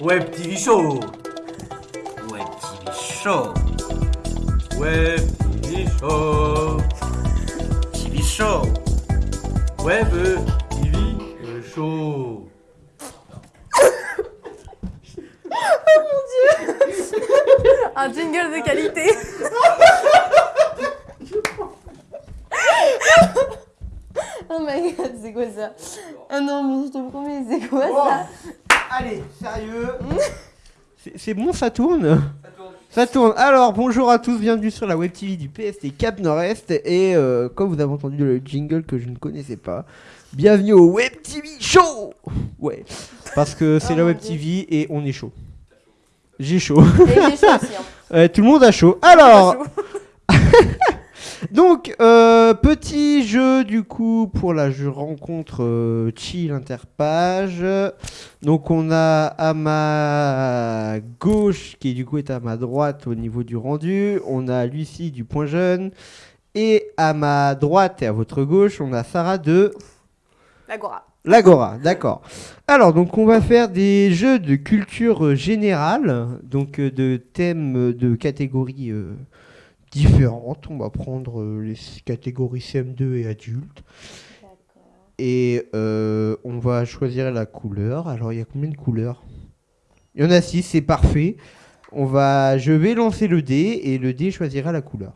Web TV Show. Web TV Show. Web TV Show. TV Show. Web TV Show. Un jingle de qualité. Oh my god, c'est quoi ça? Ah non, mais je te promets, c'est quoi ça? Allez, sérieux C'est- bon, ça tourne Ça tourne. Alors, bonjour à tous, bienvenue sur la web TV du PST Cap Nord-Est. Et euh, comme vous avez entendu le jingle que je ne connaissais pas, bienvenue au Web TV Show Ouais, parce que c'est Oh la mon web Dieu. TV et on est chaud. J'ai chaud. Et j'ai chaud aussi. Hein. Tout le monde a chaud. Alors, donc, euh, petit jeu du coup pour la jeu rencontre euh, chill interpage. Donc, on a à ma gauche, qui du coup est à ma droite au niveau du rendu, on a Lucie du point jeune. Et à ma droite et à votre gauche, on a Sarah de L'Agora. L'Agora, d'accord. Alors, donc, on va faire des jeux de culture euh, générale, donc de thèmes de catégories euh, différentes. On va prendre euh, les catégories CM2 et adultes. Et euh, on va choisir la couleur. Alors, il y a combien de couleurs? Il y en a 6, c'est parfait. On va, je vais lancer le dé et le dé choisira la couleur.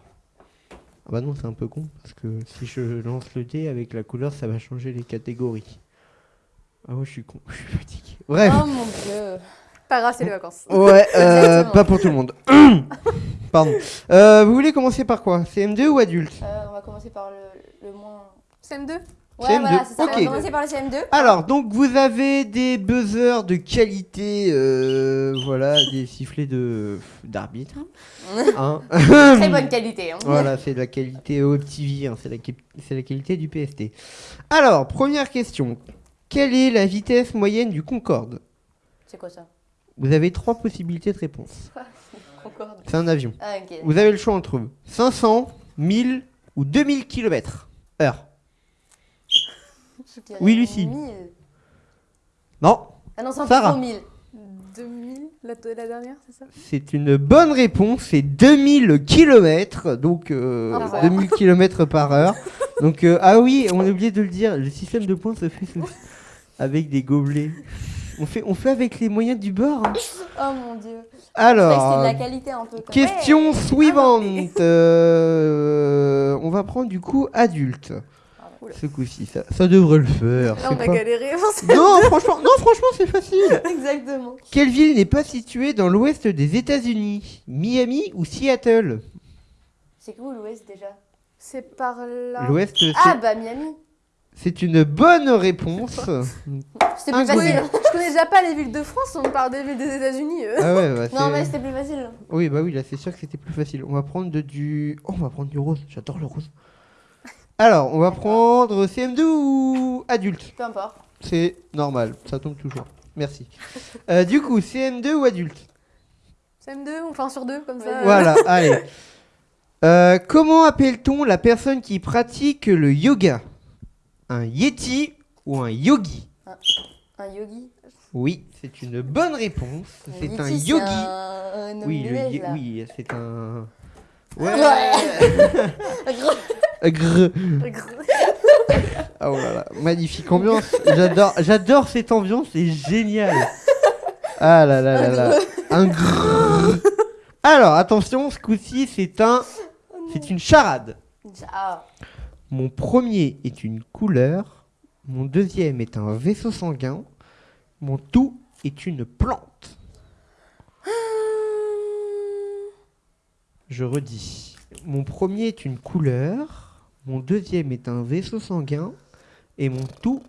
Ah bah non, c'est un peu con, parce que si je lance le dé avec la couleur, ça va changer les catégories. Ah ouais, je suis con, je suis fatigué. Bref, Oh mon dieu. Pas grave, c'est les vacances. ouais, euh, pas pour tout le monde. Pardon. Euh, vous voulez commencer par quoi? CM2 ou adulte? Euh, on va commencer par le, le moins. CM2 Ouais, CM2, voilà, c'est ça. On va commencer par le CM2. Alors, donc vous avez des buzzers de qualité, euh, voilà, des sifflets de d'arbitre. hein. Très bonne qualité. Hein. Voilà, c'est de la qualité Web TV, hein, c'est la, la qualité du PST. Alors, première question. Quelle est la vitesse moyenne du Concorde? C'est quoi ça? Vous avez trois possibilités de réponse. Concorde. C'est un avion. Ah, ok. Vous avez le choix entre 500, 1000 ou 2000 km heure. Je dirais Oui, Lucie. 1000. Non, Ah non, c'est un Sarah. peu 1000. 2000 la, la dernière, c'est ça? C'est une bonne réponse. C'est 2000 km, donc euh, Ah, bah. 2000 km par heure. Donc, euh, ah oui, on a oublié de le dire, le système de points se fait sous- avec des gobelets. On fait, on fait avec les moyens du bord. hein. Oh mon dieu. Alors, c'est de la qualité un peu. quoi. Question Ouais. suivante. Euh, on va prendre du coup adulte. Oula. Ce coup-ci, ça, ça devrait le faire. Là, on a pas- galéré. Non, franchement, non, franchement, c'est facile. Exactement. Quelle ville n'est pas située dans l'ouest des États-Unis? Miami ou Seattle? C'est où l'Ouest déjà? C'est par là. L'ouest, Ah bah Miami. C'est une bonne réponse. C'était plus Oui, facile. je connais déjà pas les villes de France, on parle des villes des États-Unis. euh. Ah ouais, bah, Non c'est- mais c'était plus facile. Oui, bah oui, là c'est sûr que c'était plus facile. On va prendre de- du. Oh, on va prendre du rose. J'adore le rose. Alors, on va prendre CM2 ou adulte? Peu importe. C'est normal, ça tombe toujours. Merci. Euh, du coup, CM2 ou adulte? CM2, on fait un sur deux, comme ça. Voilà, allez. Euh, comment appelle-t-on la personne qui pratique le yoga? Un yeti ou un yogi Un yogi. Oui, c'est une bonne réponse. C'est un yogi. un- un homme Oui, oui, c'est un. Ouais. Gros. Grrr. Ah, Oh là là, magnifique ambiance. J'adore, j'adore cette ambiance, c'est génial. Ah là là là là. Un grrr. Alors attention, ce coup-ci c'est un, c'est une charade. Ah. Mon premier est une couleur, mon deuxième est un vaisseau sanguin, mon tout est une plante. Je redis. Mon premier est une couleur, mon deuxième est un vaisseau sanguin et mon tout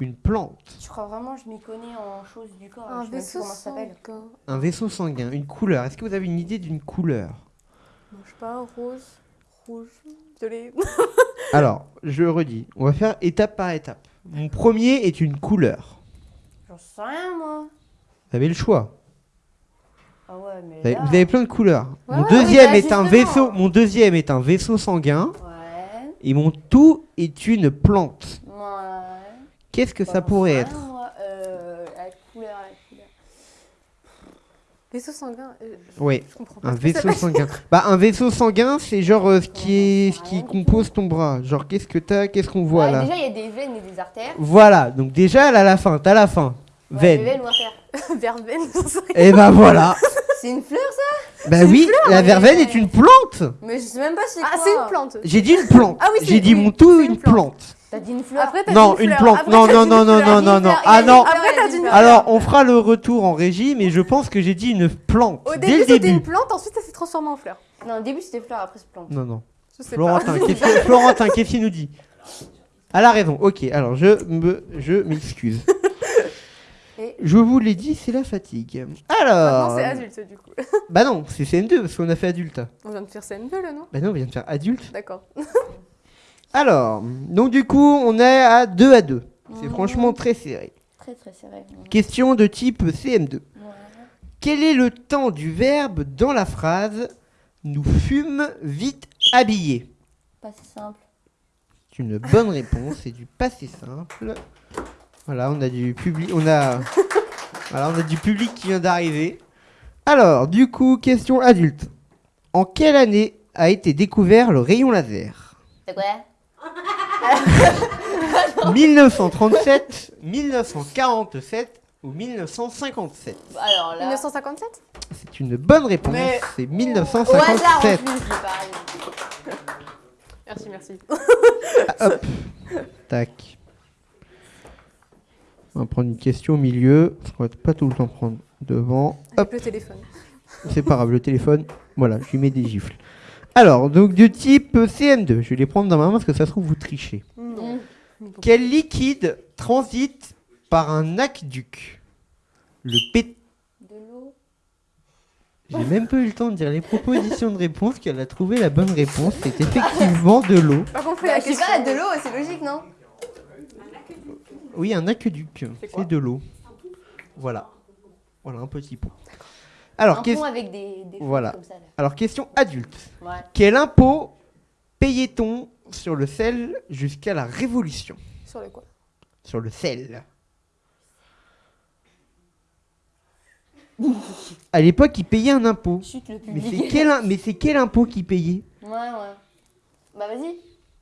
une plante. Je crois vraiment que je m'y connais en choses du corps. Un vaisseau comment ça s'appelle. sanguin. Un vaisseau sanguin, une couleur. Est-ce que vous avez une idée d'une couleur? Non, je sais pas, rose, rouge, violet. Alors, je redis. On va faire étape par étape. Mon premier est une couleur. J'en sais rien moi. Vous avez le choix. Ah ouais mais Vous avez, là... vous avez plein de couleurs. Ouais, mon ouais, deuxième oui, est bah, un justement. vaisseau. Mon deuxième est un vaisseau sanguin Ouais. et mon tout est une plante. Ouais. Qu'est-ce que Bah, ça j'en pourrait sais être? rien. Euh, la couleur, la couleur. Vaisseau sanguin. euh, je- Ouais, Je comprends pas. un vaisseau sanguin. Bah, un vaisseau sanguin, c'est genre euh, ce qui est, ce qui compose ton bras. Genre, qu'est-ce que t'as, qu'est-ce qu'on voit Ouais, là Déjà, il y a des veines et des artères. Voilà, donc déjà, là, la fin, t'as la fin. Ouais, Veine. veines ou artères. Verveine, j'en sais rien. Et bah voilà. C'est une fleur, ça? Bah oui, la mais- verveine est une plante. Mais je sais même pas c'est Ah, quoi. c'est une plante. J'ai dit une plante. Ah oui, c'est- J'ai dit oui, mon tout c'est une une plante. T'as dit une fleur. Après, t'as Non, dit une fleur. plante. Après, Non, non, non, une non, non, non, a dit non. Ah non. Après, t'as dit dit fleur. Alors, on fera le retour en régie, mais je pense que j'ai dit une plante Au dès début, le c'était début. une plante, ensuite, ça s'est transformé en fleur. Non, au début, c'était fleur, après, c'est plante. Non, non. Je sais pas. Florentin, qu'est-ce que- Florentin, qu'est-ce qu'il nous dit Elle a raison. Ok, alors je me, je m'excuse. Je vous l'ai dit, c'est la fatigue. Alors. Maintenant, c'est adulte, du coup. Bah non, c'est CM2 parce qu'on a fait adulte. On vient de faire CM2, là, non? Bah non, on vient de faire adulte. D'accord. Alors, donc du coup, on est à 2 à 2. C'est Mhm. franchement très serré. Très, très serré. Question de type CM2. Ouais. Quel est le temps du verbe dans la phrase Nous fûmes vite habillés Pas si simple. C'est une bonne réponse, c'est du passé simple. Voilà, on a du public, on a, voilà, on a du public qui vient d'arriver. Alors, du coup, question adulte. En quelle année a été découvert le rayon laser? C'est quoi? 1937, 1947 ou 1957 Alors là. 1957 C'est une bonne réponse, Mais- c'est Au hasard, en 1957. plus, j'ai pas. Merci, merci. Hop, tac. On va prendre une question au milieu, parce qu'on va pas tout le temps prendre devant. Hop. Avec le téléphone. C'est pas grave, le téléphone, voilà, je lui mets des gifles. Alors, donc de type CM2, je vais les prendre dans ma main parce que ça se trouve vous trichez. Non. Quel liquide transite par un aqueduc? Le P. De l'eau. J'ai même pas eu le temps de dire les propositions de réponse qu'elle a trouvé la bonne réponse. C'est effectivement de l'eau. Pas compris Bah, la question. pas, de l'eau, c'est logique, non? Oui, un aqueduc, c'est de l'eau. Voilà. Voilà un petit pot. Alors, Un ques- pont avec des, des Voilà. comme ça, là. Alors, question adulte. Ouais. Quel impôt payait-on sur le sel jusqu'à la Révolution? Sur le quoi? Sur le sel. À l'époque, ils payaient un impôt. Chute le Mais c'est public. quel, im- mais c'est quel impôt qu'ils payaient? Ouais, ouais. Bah, vas-y.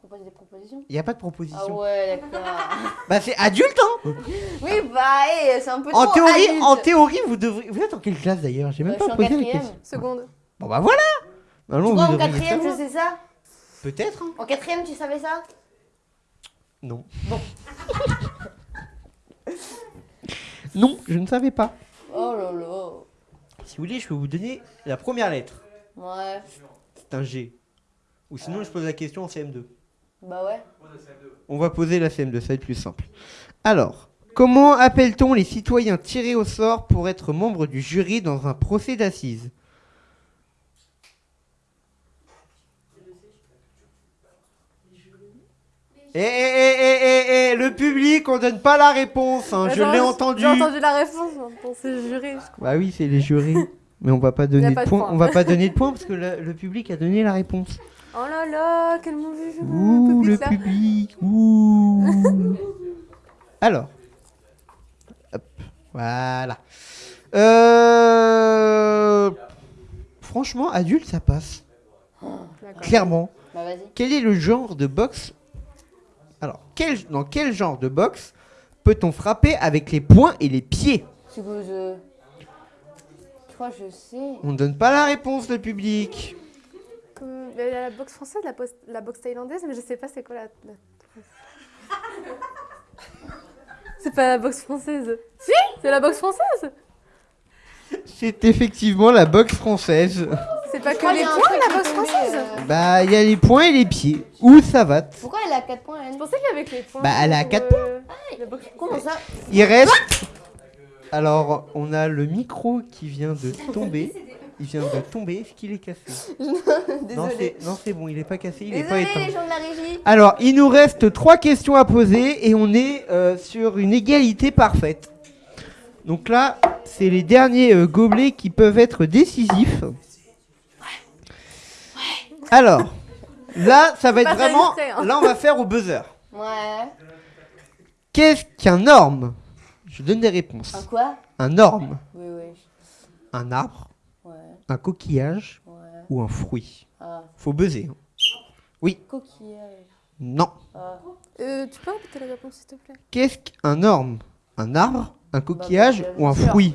Propose des propositions. Il n'y a pas de Ah proposition. ouais, d'accord. Bah c'est adulte, hein oui, bah, hey, c'est un peu en trop théorie, adulte. en théorie, vous devriez... Vous êtes en quelle classe d'ailleurs? J'ai Bah, même suis pas posé la quatrième. question. Seconde. Bon bah voilà Normalement, Toi, vous en quatrième, je sais ça? Peut-être, hein En quatrième, tu savais ça? Non. non, je ne savais pas. Oh là là. Si vous voulez, je peux vous donner la première lettre. Ouais. C'est un G. Ou sinon, je pose la question en CM2. Bah ouais. On va poser la CM2, ça va être plus simple. Alors, comment appelle-t-on les citoyens tirés au sort pour être membres du jury dans un procès d'assises? Eh, eh, eh, eh, eh, eh, le public, on donne pas la réponse, hein, je l'ai entendu. J'ai entendu la réponse. C'est je crois. Bah oui, c'est les jurés. Mais on va pas donner de de points. points. On va pas donner de points parce que le, le public a donné la réponse. Oh là là, quel mauvais jeu. Ouh, le public, là. public. Ouh. Alors. Hop, voilà. Euh... Franchement, adulte, ça passe. Clairement. Bah. Quel est le genre de boxe Alors, quel, dans quel genre de boxe peut-on frapper avec les poings et les pieds? C'est que je. Je crois que je sais. On ne donne pas la réponse, le public. Comme- Il y a la boxe française, la, boxe thaïlandaise, mais je sais pas c'est quoi la. la- c'est pas la boxe française. Si C'est la boxe française C'est effectivement la boxe française. C'est pas que les points, la boxe française euh, Bah, il y a les poings et les pieds. Où ça va Pourquoi elle a 4 points elle Je pensais qu'avec les points. Bah, elle a pour, quatre euh, la boxe- Comment ça? Il reste. Alors, on a le micro qui vient de tomber. Il vient de tomber. Est-ce qu'il est cassé Non, Désolé. c'est non, c'est bon, il est pas cassé, il est Désolé pas éteint. les gens de la régie. Alors, il nous reste trois questions à poser et on est euh, sur une égalité parfaite. Donc là, c'est les derniers euh, gobelets qui peuvent être décisifs. Alors, là, ça va être vraiment. hein. Là, on va faire au buzzer. Ouais. Qu'est-ce qu'un norme Je donne des réponses. Un quoi? Un norme. Oui, oui. un arbre, un coquillage ouais. ou un fruit? Ah, Faut buzzer. hein. coquillage. Non. Ah. Euh, tu peux répéter la réponse, s'il te plaît? Qu'est-ce qu'un orme? Un arbre, un coquillage bah, ou un sûr. fruit?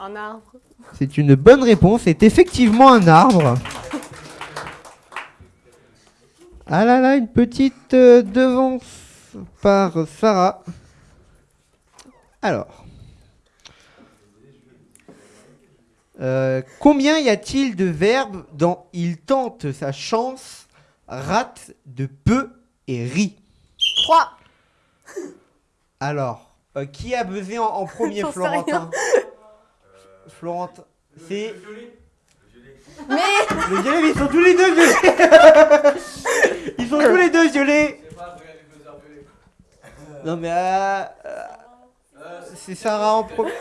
Un arbre. C'est une bonne réponse. C'est effectivement un arbre. Ah là là, une petite euh, devance par Sarah. Alors. Euh, combien y a-t-il de verbes dans il tente sa chance, rate de peu et rit 3 Alors, euh, qui a buzzé en, en premier, J'en sais Florentin Florentin, c'est. Mais Le violet, mais ils sont tous les deux violets Ils sont tous les deux violets Non mais euh, euh, c'est Sarah en premier.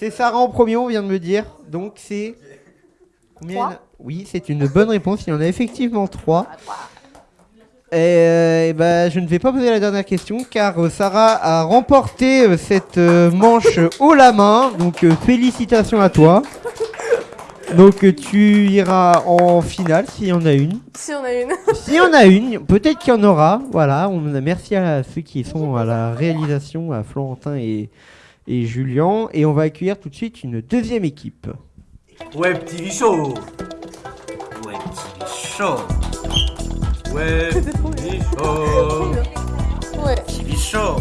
C'est Sarah en premier, on vient de me dire. Donc c'est combien Oui, c'est une bonne réponse. Il y en a effectivement trois. Et, euh, ben, je ne vais pas poser la dernière question car euh, Sarah a remporté euh, cette manche haut la main. Donc félicitations à toi. Donc tu iras en finale s'il y en a une. Si on a une. S'il y en a une, peut-être qu'il y en aura. Voilà, on merci à ceux qui sont à la réalisation, à Florentin et, et Julien. Et on va accueillir tout de suite une deuxième équipe. Web TV Show. Web TV Show. Web. TV Show. ouais. TV Show.